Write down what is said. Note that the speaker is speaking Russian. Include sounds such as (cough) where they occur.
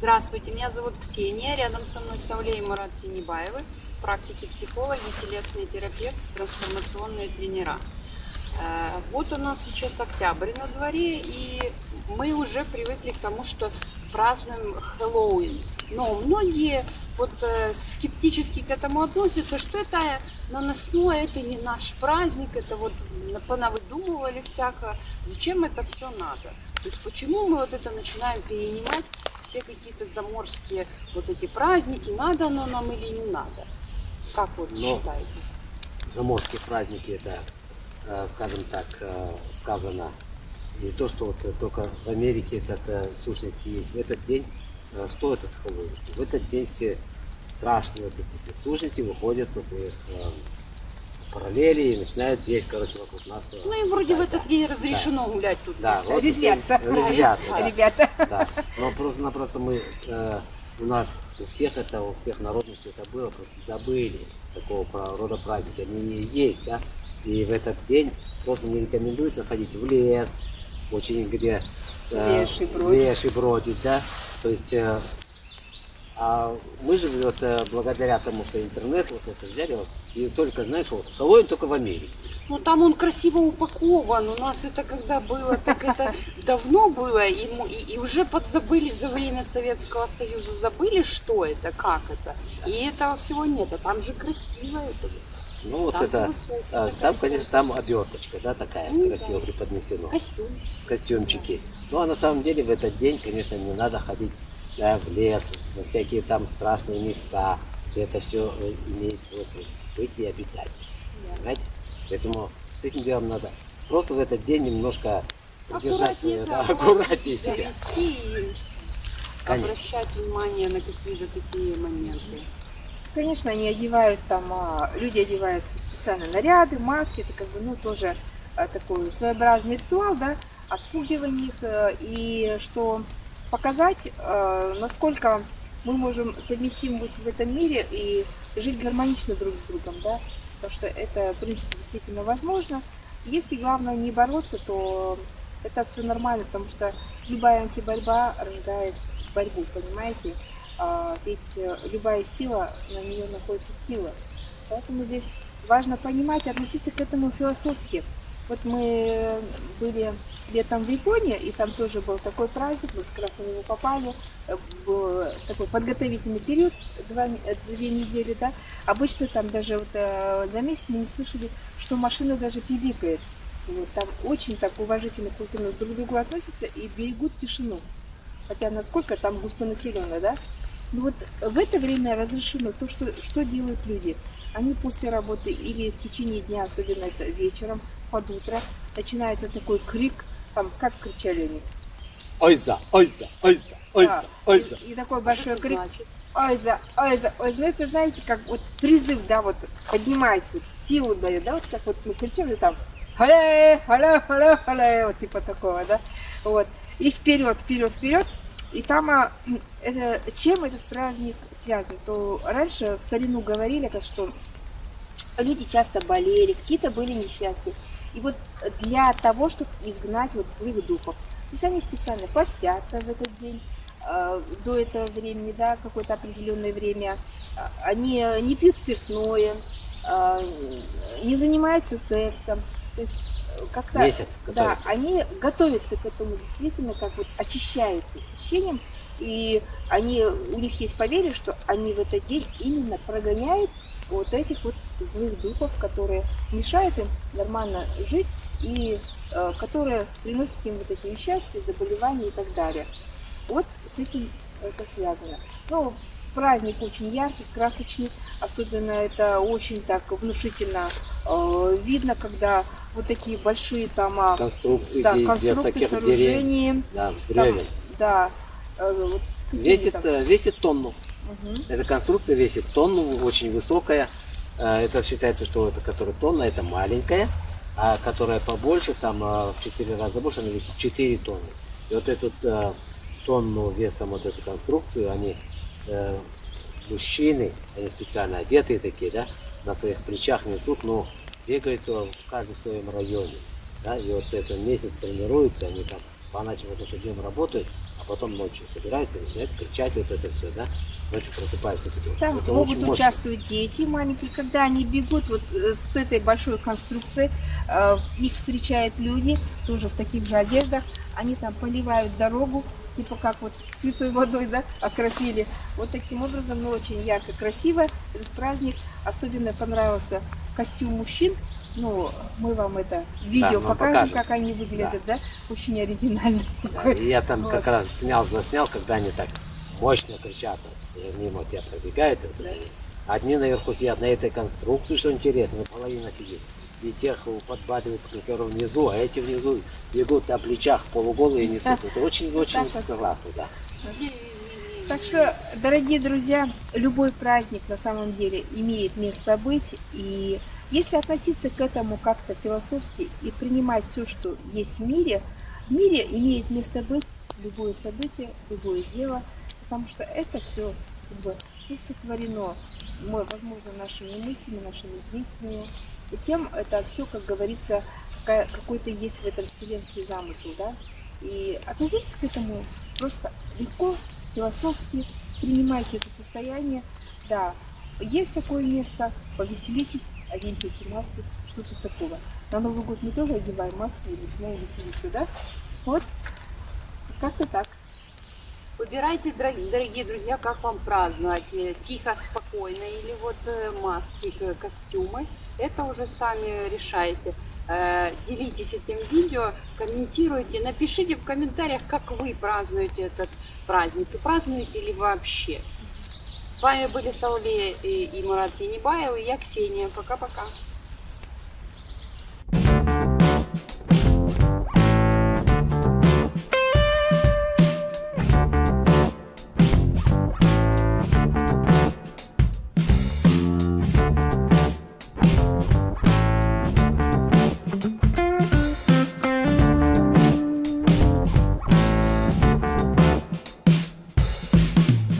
Здравствуйте, меня зовут Ксения, рядом со мной Сауле и Мурат Тинибаевы, практики психологи, телесные терапевты, трансформационные тренера. Э, вот у нас сейчас октябрь на дворе, и мы уже привыкли к тому, что празднуем Хэллоуин. Но многие вот э, скептически к этому относятся, что это наносное, это не наш праздник, это вот понавыдумывали всякое. Зачем это все надо? То есть почему мы вот это начинаем перенимать все какие-то заморские вот эти праздники, надо оно нам или не надо? Как вот Но считаете? Заморские праздники, это, э, скажем так, э, сказано не то, что вот только в Америке это в сущности есть. В этот день, э, что это Хэллоуин? Что в этот день все страшные вот эти все сущности выходят со своих параллели и начинают здесь, короче, вокруг нас. Ну и вроде да, в этот да, день разрешено да. гулять тут. Да, вот резвятся. Резвятся, да. ребята. Да. Но просто-напросто мы, э, у нас, у всех это, у всех народностей это было, просто забыли такого рода праздники. Они есть, да. И в этот день просто не рекомендуется ходить в лес, очень где э, леший бродит. леший бродит, да. То есть э, а мы же вот э, благодаря тому, что интернет вот это взяли, вот, и только, знаешь, вот, Хэллоуин только в Америке. Ну там он красиво упакован. У нас это когда было, так это (laughs) давно было, и, и, и уже подзабыли за время Советского Союза, забыли, что это, как это. И этого всего нет, а там же красиво это. Ну вот там это, а, там, конечно, там оберточка, да, такая ну, красиво да. преподнесена. Костюм. Костюмчики. Ну а на самом деле в этот день, конечно, не надо ходить да, в лес, на всякие там страшные места, где это все э, имеет свойство быть и обитать. Да. Понимаете? Поэтому с этим делом надо просто в этот день немножко аккуратнее, да, аккуратнее себя. и обращать внимание на какие-то такие моменты. Конечно, они одевают там, а, люди одеваются специально наряды, маски, это как бы, ну, тоже а, такой своеобразный ритуал, да, отпугивание их, э, и что показать, э, насколько мы можем совместим быть в этом мире и жить гармонично друг с другом, да, потому что это, в принципе, действительно возможно. Если главное не бороться, то это все нормально, потому что любая антиборьба рождает борьбу, понимаете? А, ведь любая сила, на нее находится сила. Поэтому здесь важно понимать, относиться к этому философски. Вот мы были летом в Японии, и там тоже был такой праздник, мы как раз на него попали, э, был такой подготовительный период, два, э, две недели, да. Обычно там даже вот э, за месяц мы не слышали, что машина даже пиликает. Вот, там очень так уважительно, культурно друг к другу относятся и берегут тишину. Хотя насколько там густонаселенно, да? Ну вот в это время разрешено то, что, что делают люди. Они после работы или в течение дня, особенно это вечером, под утро, начинается такой крик, там как кричали они? Ойза, ойза, ойза, ойза, ойза. И, и такой большой крик. Ойза, ойза, ойза. Ну это знаете, как вот призыв, да, вот поднимается, вот, силу дает, да, вот как вот мы кричим, там халя, халя, халя, халя, вот типа такого, да, вот. И вперед, вперед, вперед. И там, а, это, чем этот праздник связан, то раньше в старину говорили, что люди часто болели, какие-то были несчастья. И вот для того, чтобы изгнать вот злых духов. То есть они специально постятся в этот день, э, до этого времени, да, какое-то определенное время. Они не пьют спиртное, э, не занимаются сексом. То есть как-то... Месяц Да, они готовятся к этому действительно, как вот очищаются с ощущением, и они, у них есть поверье, что они в этот день именно прогоняют вот этих вот злых духов, которые мешают им нормально жить и э, которые приносят им вот эти несчастья, заболевания и так далее. Вот с этим это связано. Ну, праздник очень яркий, красочный, особенно это очень так внушительно э, видно, когда вот такие большие там конструкции, да, конструкции сооружения, да, там, да, э, вот, весит, там? Э, весит тонну. Угу. Эта конструкция весит тонну, очень высокая. Э, это считается, что это, которая тонна, это маленькая, а которая побольше, там э, в 4 раза больше, она весит 4 тонны. И вот эту тонну весом вот эту конструкцию, они, мужчины, они специально одетые такие, да, на своих плечах несут, но бегают в каждом своем районе. Да, и вот этот месяц тренируются, они там по ночам, потому что днем работают, а потом ночью собираются начинают кричать вот это все, да? Ночью просыпаются. Там это могут участвовать дети маленькие, когда они бегут вот с с этой большой конструкции, э, их встречают люди, тоже в таких же одеждах, они там поливают дорогу, типа как вот святой водой, да, окропили. Вот таким образом, ну, очень ярко, красиво этот праздник. Особенно понравился костюм мужчин. Ну, мы вам это видео вам покажем, покажем. как они выглядят, да, очень оригинально. (laughs) Да, и я там Вот. как раз снял, заснял, когда они так мощно кричат. и Мимо тебя пробегают. вот, и Одни наверху сидят на этой конструкции, что интересно, половина сидит. И тех подбадривают, которые внизу, а эти внизу бегут на плечах полуголые несут. Это очень-очень классно, да. Так что, дорогие друзья, любой праздник на самом деле имеет место быть. И если относиться к этому как-то философски и принимать все, что есть в мире, в мире имеет место быть любое событие, любое дело, потому что это все как бы, ну, сотворено, мы, возможно, нашими мыслями, нашими действиями. И тем это все, как говорится, какой-то есть в этом вселенский замысел, да. И относитесь к этому просто легко, философски, принимайте это состояние. Да, есть такое место, повеселитесь, оденьте маски, что тут такого. На Новый год мы тоже одеваем маски и начинаем веселиться, да? Вот, как-то так. Выбирайте, дорогие, друзья, как вам праздновать. Э, Тихо, спокойно или вот э, маски, костюмы. Это уже сами решайте. Э, Делитесь этим видео, комментируйте, напишите в комментариях, как вы празднуете этот праздник. И празднуете ли вообще. С вами были Сауле и Мурат Тенебаев, и я Ксения. Пока-пока.